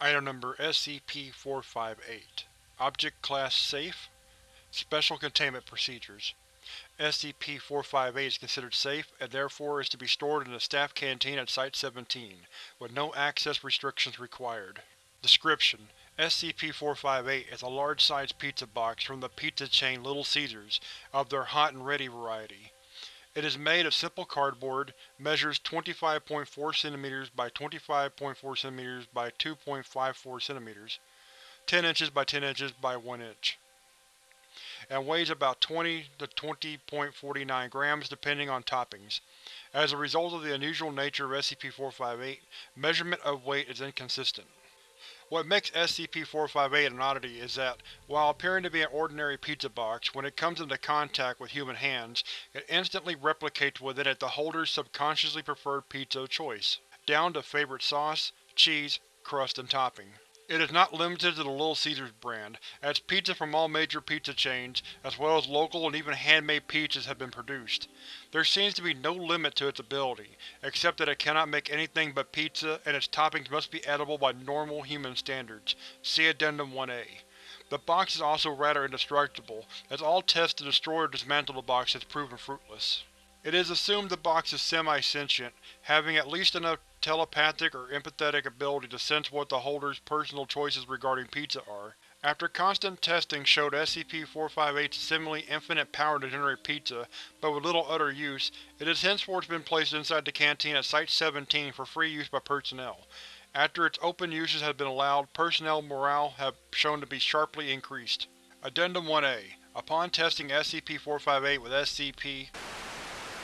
Item Number SCP-458 Object Class Safe Special Containment Procedures SCP-458 is considered safe, and therefore is to be stored in the Staff Canteen at Site-17, with no access restrictions required. Description: SCP-458 is a large-sized pizza box from the pizza chain Little Caesars, of their Hot and Ready variety. It is made of simple cardboard, measures 25.4 cm by 25.4 cm by 2.54 cm, 10 inches by 10 inches by 1 inch, and weighs about 20 to 20.49 grams depending on toppings. As a result of the unusual nature of SCP-458, measurement of weight is inconsistent. What makes SCP-458 an oddity is that, while appearing to be an ordinary pizza box, when it comes into contact with human hands, it instantly replicates within it the holder's subconsciously preferred pizza of choice, down to favorite sauce, cheese, crust, and topping. It is not limited to the Little Caesars brand, as pizza from all major pizza chains, as well as local and even handmade pizzas have been produced. There seems to be no limit to its ability, except that it cannot make anything but pizza and its toppings must be edible by normal human standards. See Addendum 1A. The box is also rather indestructible, as all tests to destroy or dismantle the box has proven fruitless. It is assumed the box is semi-sentient, having at least enough telepathic or empathetic ability to sense what the holder's personal choices regarding pizza are. After constant testing showed SCP-458's seemingly infinite power to generate pizza, but with little other use, it has henceforth been placed inside the canteen at Site-17 for free use by personnel. After its open uses have been allowed, personnel morale have shown to be sharply increased. Addendum 1A Upon testing SCP-458 with SCP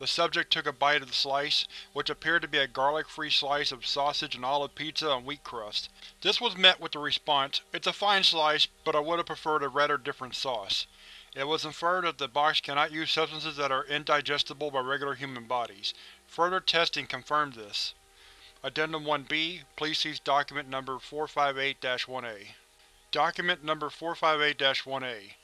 the subject took a bite of the slice, which appeared to be a garlic-free slice of sausage and olive pizza on wheat crust. This was met with the response, It's a fine slice, but I would have preferred a rather different sauce. It was inferred that the box cannot use substances that are indigestible by regular human bodies. Further testing confirmed this. Addendum 1-B, please see Document Number 458-1A. Document Number 458-1A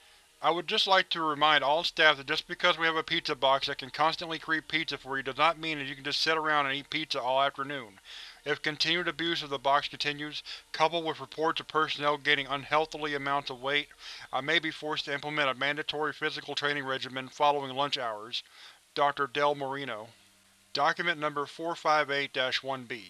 I would just like to remind all staff that just because we have a pizza box that can constantly create pizza for you does not mean that you can just sit around and eat pizza all afternoon. If continued abuse of the box continues, coupled with reports of personnel gaining unhealthily amounts of weight, I may be forced to implement a mandatory physical training regimen following lunch hours. Dr. Del Marino Document Number 458-1B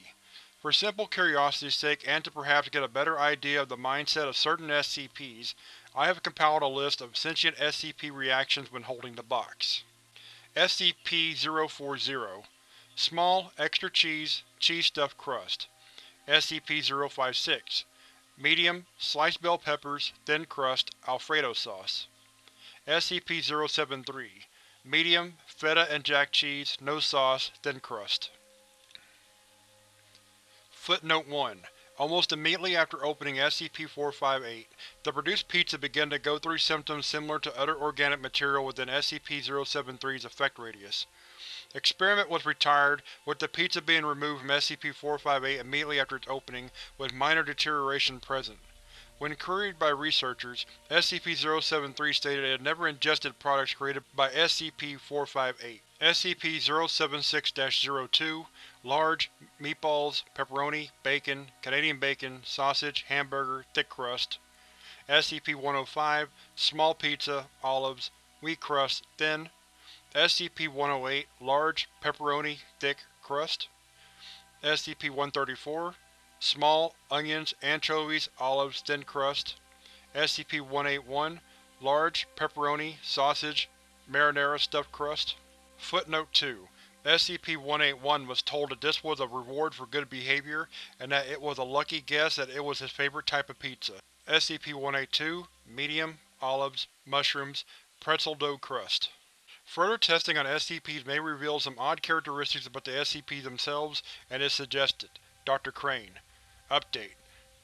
For simple curiosity's sake and to perhaps get a better idea of the mindset of certain SCPs, I have compiled a list of sentient SCP reactions when holding the box. SCP-040 Small, extra cheese, cheese stuffed crust. SCP-056 Medium, sliced bell peppers, thin crust, Alfredo sauce. SCP-073 Medium, feta and jack cheese, no sauce, thin crust. Footnote 1 Almost immediately after opening SCP-458, the produced pizza began to go through symptoms similar to other organic material within SCP-073's effect radius. Experiment was retired, with the pizza being removed from SCP-458 immediately after its opening, with minor deterioration present. When queried by researchers, SCP-073 stated it had never ingested products created by SCP-458. SCP-076-02 Large, meatballs, pepperoni, bacon, Canadian bacon, sausage, hamburger, thick crust. SCP-105 Small pizza, olives, wheat crust, thin. SCP-108 Large, pepperoni, thick crust. SCP-134 Small, onions, anchovies, olives, thin crust. SCP-181 Large, pepperoni, sausage, marinara stuffed crust. Footnote 2 SCP-181 was told that this was a reward for good behavior, and that it was a lucky guess that it was his favorite type of pizza. SCP-182 Medium, olives, mushrooms, pretzel dough crust. Further testing on SCPs may reveal some odd characteristics about the SCPs themselves, and is suggested. Dr. Crane. Update.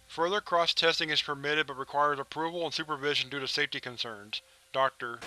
Further cross-testing is permitted but requires approval and supervision due to safety concerns. Dr.